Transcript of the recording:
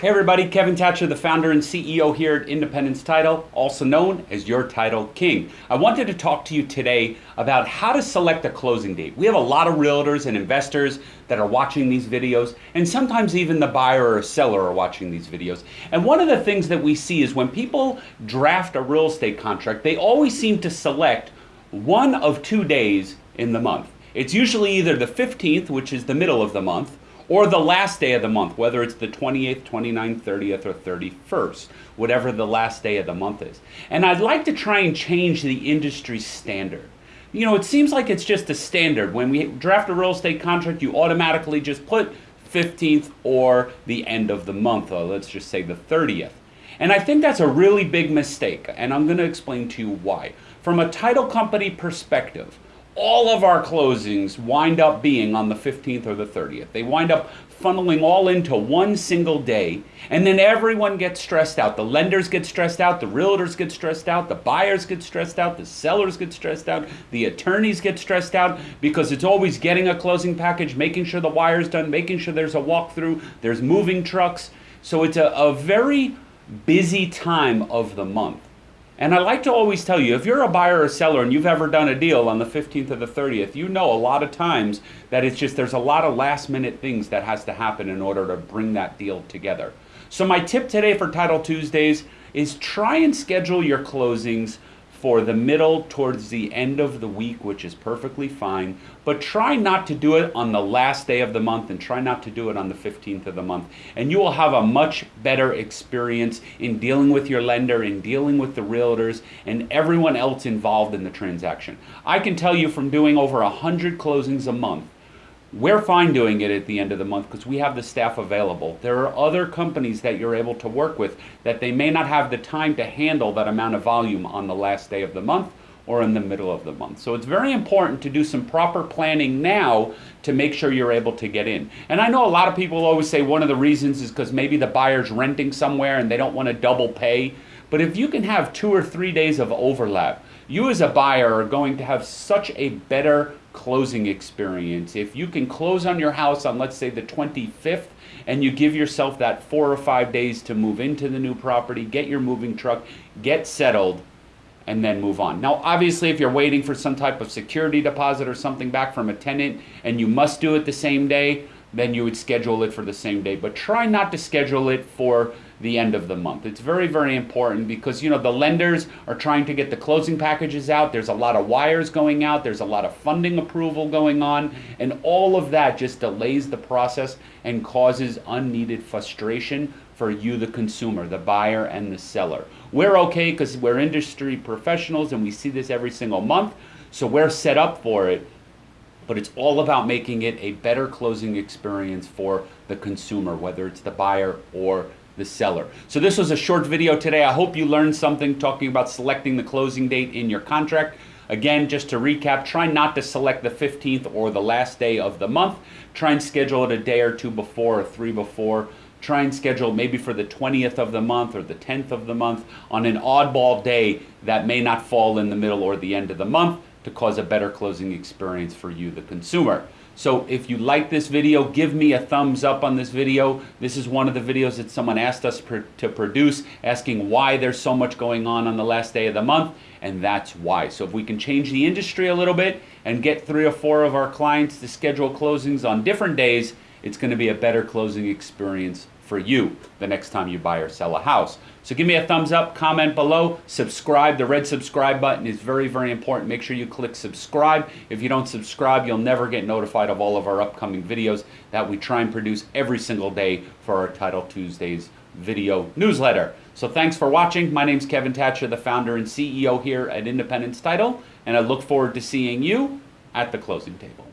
Hey everybody, Kevin Thatcher, the founder and CEO here at Independence Title, also known as Your Title King. I wanted to talk to you today about how to select a closing date. We have a lot of realtors and investors that are watching these videos, and sometimes even the buyer or seller are watching these videos. And one of the things that we see is when people draft a real estate contract, they always seem to select one of two days in the month. It's usually either the 15th, which is the middle of the month, or the last day of the month, whether it's the 28th, 29th, 30th, or 31st, whatever the last day of the month is. And I'd like to try and change the industry standard. You know, it seems like it's just a standard. When we draft a real estate contract, you automatically just put 15th or the end of the month, or let's just say the 30th. And I think that's a really big mistake, and I'm going to explain to you why. From a title company perspective, all of our closings wind up being on the 15th or the 30th. They wind up funneling all into one single day, and then everyone gets stressed out. The lenders get stressed out, the realtors get stressed out, the buyers get stressed out, the sellers get stressed out, the attorneys get stressed out because it's always getting a closing package, making sure the wire's done, making sure there's a walkthrough, there's moving trucks. So it's a, a very busy time of the month. And I like to always tell you, if you're a buyer or seller and you've ever done a deal on the 15th or the 30th, you know a lot of times that it's just there's a lot of last minute things that has to happen in order to bring that deal together. So my tip today for Title Tuesdays is try and schedule your closings for the middle towards the end of the week, which is perfectly fine. But try not to do it on the last day of the month and try not to do it on the 15th of the month. And you will have a much better experience in dealing with your lender, in dealing with the realtors, and everyone else involved in the transaction. I can tell you from doing over 100 closings a month we're fine doing it at the end of the month because we have the staff available. There are other companies that you're able to work with that they may not have the time to handle that amount of volume on the last day of the month or in the middle of the month. So it's very important to do some proper planning now to make sure you're able to get in. And I know a lot of people always say one of the reasons is because maybe the buyer's renting somewhere and they don't want to double pay. But if you can have two or three days of overlap, you as a buyer are going to have such a better closing experience. If you can close on your house on, let's say, the 25th, and you give yourself that four or five days to move into the new property, get your moving truck, get settled, and then move on. Now, obviously, if you're waiting for some type of security deposit or something back from a tenant and you must do it the same day, then you would schedule it for the same day. But try not to schedule it for the end of the month. It's very, very important because, you know, the lenders are trying to get the closing packages out. There's a lot of wires going out. There's a lot of funding approval going on. And all of that just delays the process and causes unneeded frustration for you, the consumer, the buyer and the seller. We're okay because we're industry professionals and we see this every single month. So we're set up for it but it's all about making it a better closing experience for the consumer, whether it's the buyer or the seller. So this was a short video today. I hope you learned something talking about selecting the closing date in your contract. Again, just to recap, try not to select the 15th or the last day of the month. Try and schedule it a day or two before or three before. Try and schedule maybe for the 20th of the month or the 10th of the month on an oddball day that may not fall in the middle or the end of the month to cause a better closing experience for you, the consumer. So if you like this video, give me a thumbs up on this video. This is one of the videos that someone asked us to produce, asking why there's so much going on on the last day of the month, and that's why. So if we can change the industry a little bit and get three or four of our clients to schedule closings on different days, it's going to be a better closing experience for you the next time you buy or sell a house. So give me a thumbs up, comment below, subscribe. The red subscribe button is very, very important. Make sure you click subscribe. If you don't subscribe, you'll never get notified of all of our upcoming videos that we try and produce every single day for our Title Tuesdays video newsletter. So thanks for watching. My name is Kevin Thatcher, the founder and CEO here at Independence Title, and I look forward to seeing you at the closing table.